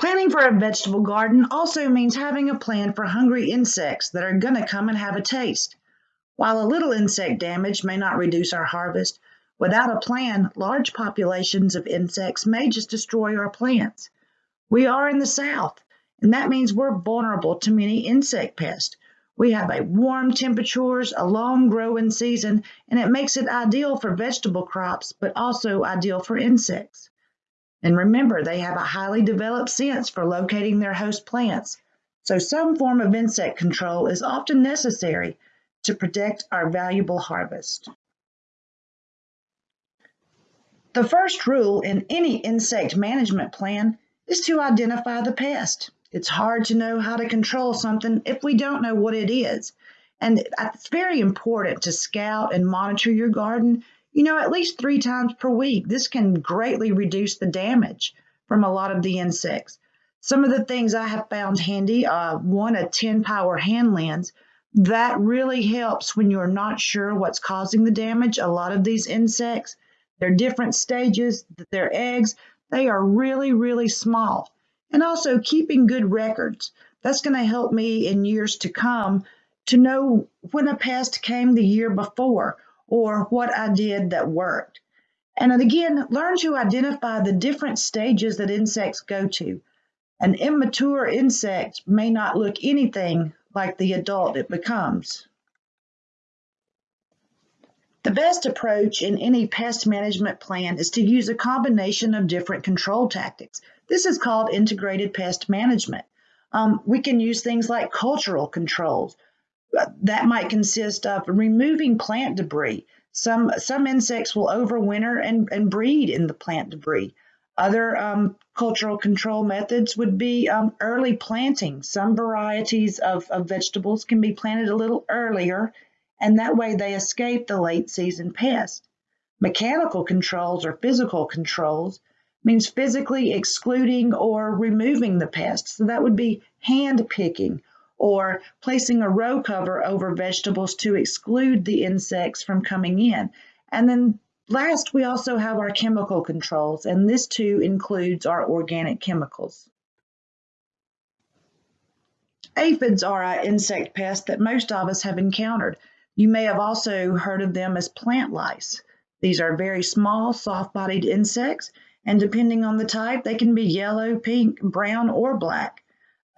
Planning for a vegetable garden also means having a plan for hungry insects that are going to come and have a taste. While a little insect damage may not reduce our harvest, without a plan, large populations of insects may just destroy our plants. We are in the South, and that means we're vulnerable to many insect pests. We have a warm temperatures, a long growing season, and it makes it ideal for vegetable crops, but also ideal for insects. And remember, they have a highly developed sense for locating their host plants. So some form of insect control is often necessary to protect our valuable harvest. The first rule in any insect management plan is to identify the pest. It's hard to know how to control something if we don't know what it is. And it's very important to scout and monitor your garden you know, at least three times per week. This can greatly reduce the damage from a lot of the insects. Some of the things I have found handy, uh, one, a 10 power hand lens. That really helps when you're not sure what's causing the damage. A lot of these insects, they're different stages, their eggs, they are really, really small. And also keeping good records. That's going to help me in years to come to know when a pest came the year before or what I did that worked. And again, learn to identify the different stages that insects go to. An immature insect may not look anything like the adult it becomes. The best approach in any pest management plan is to use a combination of different control tactics. This is called integrated pest management. Um, we can use things like cultural controls, that might consist of removing plant debris. Some, some insects will overwinter and, and breed in the plant debris. Other um, cultural control methods would be um, early planting. Some varieties of, of vegetables can be planted a little earlier, and that way they escape the late season pest. Mechanical controls or physical controls means physically excluding or removing the pest. So that would be hand picking or placing a row cover over vegetables to exclude the insects from coming in. And then last, we also have our chemical controls, and this too includes our organic chemicals. Aphids are an insect pest that most of us have encountered. You may have also heard of them as plant lice. These are very small, soft-bodied insects, and depending on the type, they can be yellow, pink, brown, or black.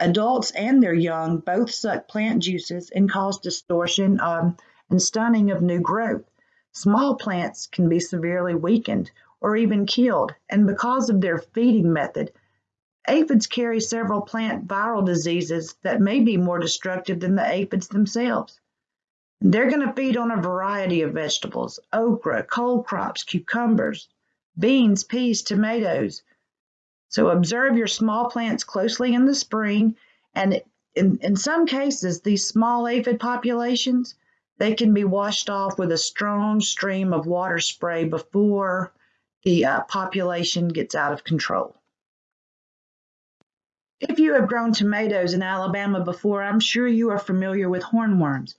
Adults and their young both suck plant juices and cause distortion um, and stunning of new growth. Small plants can be severely weakened or even killed, and because of their feeding method, aphids carry several plant viral diseases that may be more destructive than the aphids themselves. They're going to feed on a variety of vegetables, okra, cole crops, cucumbers, beans, peas, tomatoes, so observe your small plants closely in the spring, and in, in some cases, these small aphid populations, they can be washed off with a strong stream of water spray before the uh, population gets out of control. If you have grown tomatoes in Alabama before, I'm sure you are familiar with hornworms.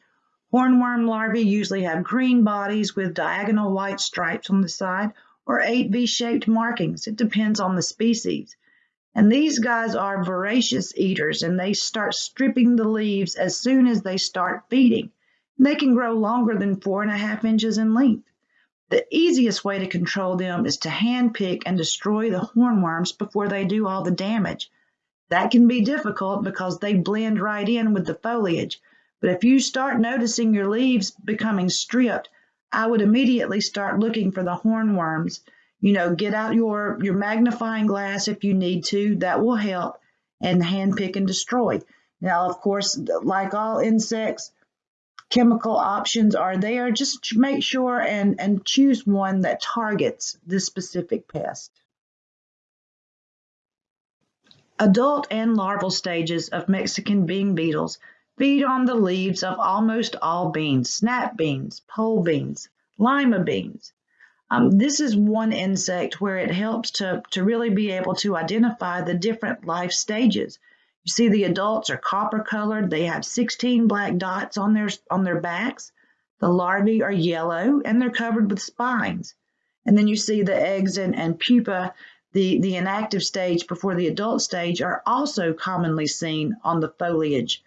Hornworm larvae usually have green bodies with diagonal white stripes on the side or eight V-shaped markings. It depends on the species. And these guys are voracious eaters and they start stripping the leaves as soon as they start feeding. And they can grow longer than four and a half inches in length. The easiest way to control them is to hand pick and destroy the hornworms before they do all the damage. That can be difficult because they blend right in with the foliage. But if you start noticing your leaves becoming stripped, I would immediately start looking for the hornworms. You know, get out your, your magnifying glass if you need to. That will help and hand pick and destroy. Now, of course, like all insects, chemical options are there. Just make sure and, and choose one that targets this specific pest. Adult and larval stages of Mexican bean beetles Feed on the leaves of almost all beans, snap beans, pole beans, lima beans. Um, this is one insect where it helps to, to really be able to identify the different life stages. You see the adults are copper colored. They have 16 black dots on their, on their backs. The larvae are yellow and they're covered with spines. And then you see the eggs and, and pupa. the, the inactive stage before the adult stage are also commonly seen on the foliage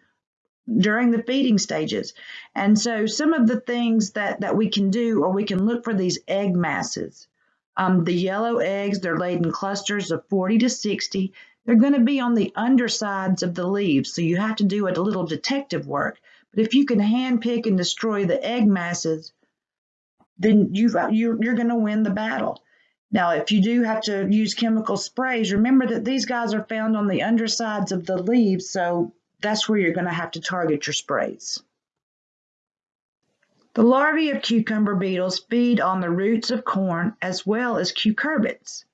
during the feeding stages. And so some of the things that, that we can do, or we can look for these egg masses. Um, the yellow eggs, they're laid in clusters of 40 to 60. They're going to be on the undersides of the leaves, so you have to do a little detective work. But if you can hand pick and destroy the egg masses, then you've, you're, you're going to win the battle. Now, if you do have to use chemical sprays, remember that these guys are found on the undersides of the leaves, so that's where you're going to have to target your sprays. The larvae of cucumber beetles feed on the roots of corn as well as cucurbits.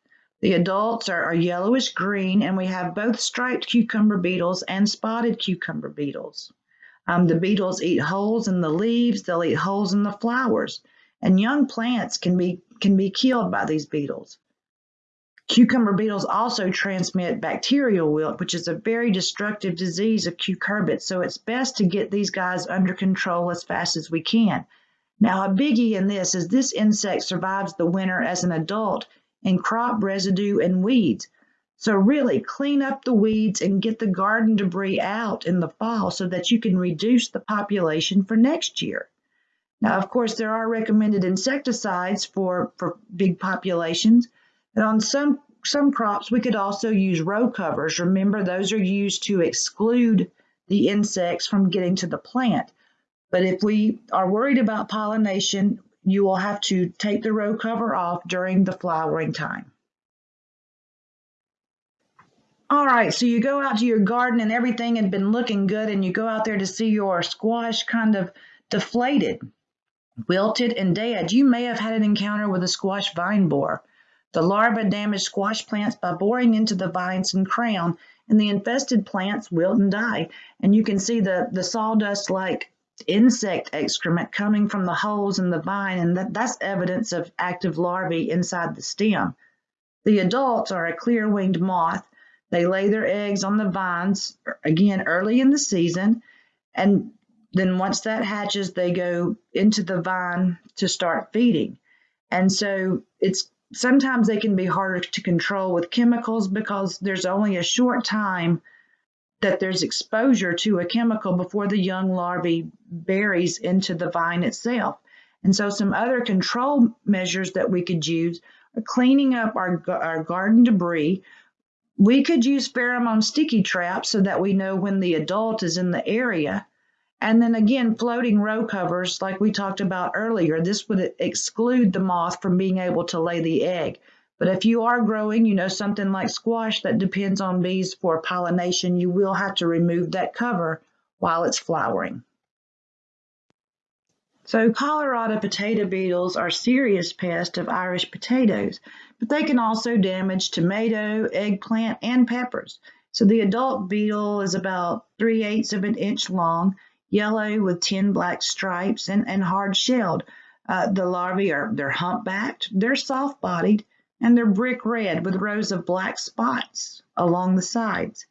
The adults are, are yellowish green, and we have both striped cucumber beetles and spotted cucumber beetles. Um, the beetles eat holes in the leaves, they'll eat holes in the flowers, and young plants can be, can be killed by these beetles. Cucumber beetles also transmit bacterial wilt, which is a very destructive disease of cucurbits, so it's best to get these guys under control as fast as we can. Now, a biggie in this is this insect survives the winter as an adult in crop residue and weeds. So really clean up the weeds and get the garden debris out in the fall so that you can reduce the population for next year. Now, of course, there are recommended insecticides for, for big populations. And on some, some crops, we could also use row covers. Remember, those are used to exclude the insects from getting to the plant. But if we are worried about pollination, you will have to take the row cover off during the flowering time. All right, so you go out to your garden and everything had been looking good and you go out there to see your squash kind of deflated, wilted, and dead. You may have had an encounter with a squash vine borer. The larvae damage squash plants by boring into the vines and crown, and the infested plants wilt and die. And you can see the, the sawdust-like insect excrement coming from the holes in the vine, and that, that's evidence of active larvae inside the stem. The adults are a clear-winged moth. They lay their eggs on the vines, er, again, early in the season, and then once that hatches, they go into the vine to start feeding. And so it's sometimes they can be harder to control with chemicals because there's only a short time that there's exposure to a chemical before the young larvae buries into the vine itself. And so some other control measures that we could use are cleaning up our, our garden debris. We could use pheromone sticky traps so that we know when the adult is in the area. And then again, floating row covers, like we talked about earlier, this would exclude the moth from being able to lay the egg. But if you are growing, you know, something like squash that depends on bees for pollination, you will have to remove that cover while it's flowering. So Colorado potato beetles are serious pests of Irish potatoes, but they can also damage tomato, eggplant, and peppers. So the adult beetle is about 3 eighths of an inch long, yellow with 10 black stripes, and, and hard shelled. Uh, the larvae are they're humpbacked, they're soft bodied, and they're brick red with rows of black spots along the sides.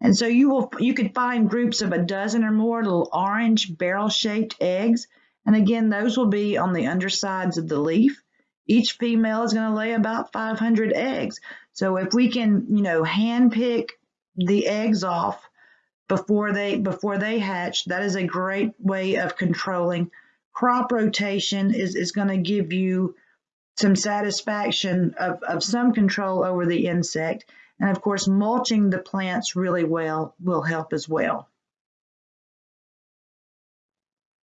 And so you will you could find groups of a dozen or more little orange barrel-shaped eggs. And again, those will be on the undersides of the leaf. Each female is going to lay about 500 eggs. So if we can, you know, hand pick the eggs off before they before they hatch, that is a great way of controlling. Crop rotation is, is going to give you some satisfaction of, of some control over the insect. And of course, mulching the plants really well will help as well.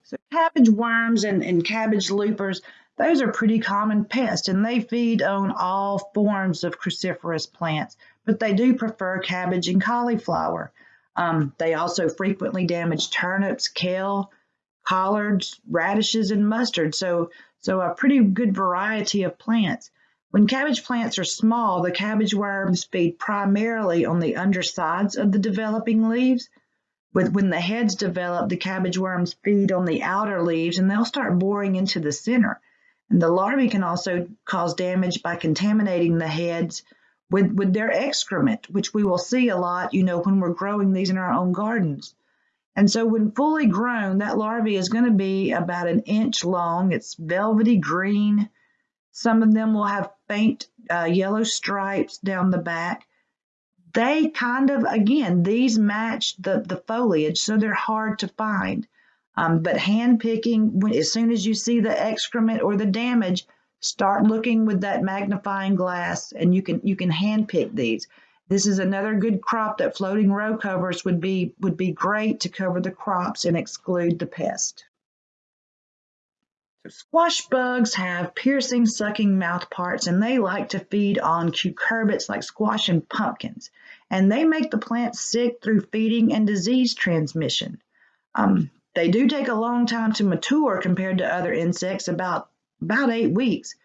So cabbage worms and, and cabbage loopers, those are pretty common pests and they feed on all forms of cruciferous plants, but they do prefer cabbage and cauliflower. Um, they also frequently damage turnips, kale, collards, radishes, and mustard. So so a pretty good variety of plants. When cabbage plants are small, the cabbage worms feed primarily on the undersides of the developing leaves. With, when the heads develop, the cabbage worms feed on the outer leaves and they'll start boring into the center. And the larvae can also cause damage by contaminating the heads with, with their excrement, which we will see a lot, you know, when we're growing these in our own gardens. And so when fully grown, that larvae is going to be about an inch long. It's velvety green. Some of them will have faint uh, yellow stripes down the back. They kind of, again, these match the, the foliage, so they're hard to find. Um, but hand picking, when, as soon as you see the excrement or the damage, start looking with that magnifying glass and you can you can hand pick these. This is another good crop that floating row covers would be would be great to cover the crops and exclude the pest. So squash bugs have piercing, sucking mouth parts, and they like to feed on cucurbits like squash and pumpkins. And they make the plant sick through feeding and disease transmission. Um, they do take a long time to mature compared to other insects, about, about eight weeks.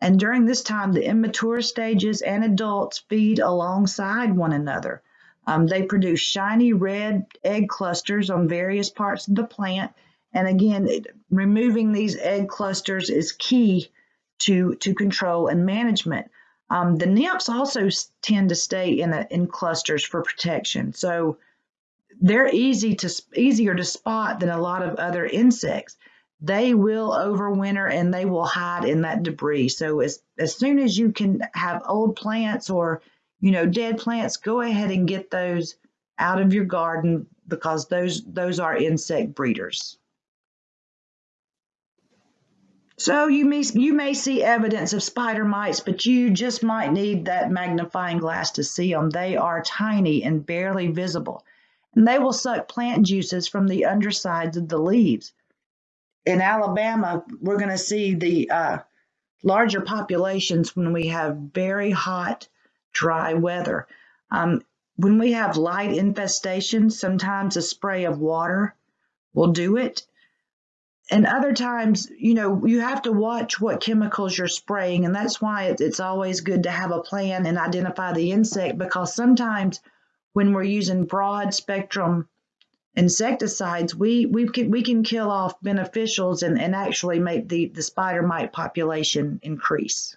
And during this time, the immature stages and adults feed alongside one another. Um, they produce shiny red egg clusters on various parts of the plant. And again, removing these egg clusters is key to, to control and management. Um, the nymphs also tend to stay in, a, in clusters for protection. So they're easy to easier to spot than a lot of other insects. They will overwinter and they will hide in that debris. So as, as soon as you can have old plants or you know dead plants, go ahead and get those out of your garden because those those are insect breeders. So you may, you may see evidence of spider mites, but you just might need that magnifying glass to see them. They are tiny and barely visible and they will suck plant juices from the undersides of the leaves. In Alabama, we're going to see the uh, larger populations when we have very hot, dry weather. Um, when we have light infestations, sometimes a spray of water will do it. And other times, you know, you have to watch what chemicals you're spraying, and that's why it's always good to have a plan and identify the insect because sometimes when we're using broad spectrum insecticides, we, we, can, we can kill off beneficials and, and actually make the, the spider mite population increase.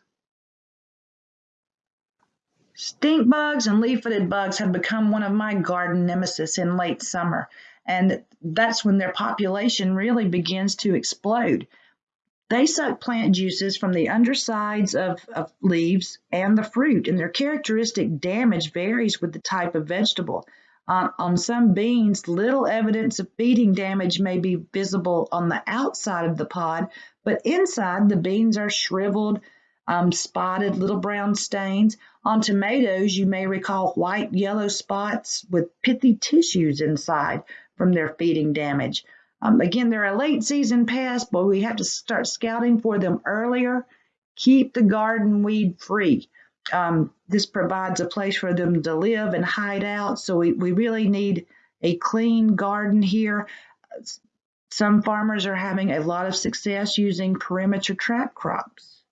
Stink bugs and leaf-footed bugs have become one of my garden nemesis in late summer, and that's when their population really begins to explode. They suck plant juices from the undersides of, of leaves and the fruit, and their characteristic damage varies with the type of vegetable. On, on some beans, little evidence of feeding damage may be visible on the outside of the pod, but inside the beans are shriveled, um, spotted little brown stains. On tomatoes, you may recall white yellow spots with pithy tissues inside from their feeding damage. Um, again, they're a late season pest, but we have to start scouting for them earlier. Keep the garden weed free. Um, this provides a place for them to live and hide out. So we, we really need a clean garden here. Some farmers are having a lot of success using perimeter trap crops.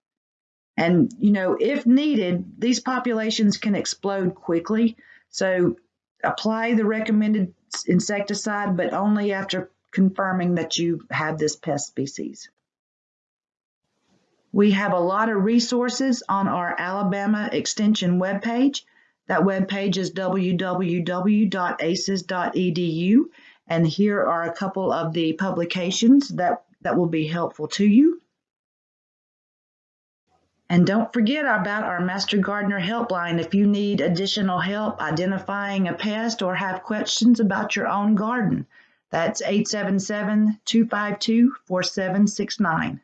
And, you know, if needed, these populations can explode quickly. So apply the recommended insecticide, but only after confirming that you have this pest species. We have a lot of resources on our Alabama Extension webpage. That webpage is www.aces.edu, and here are a couple of the publications that, that will be helpful to you. And don't forget about our Master Gardener helpline if you need additional help identifying a pest or have questions about your own garden. That's 877 252 4769.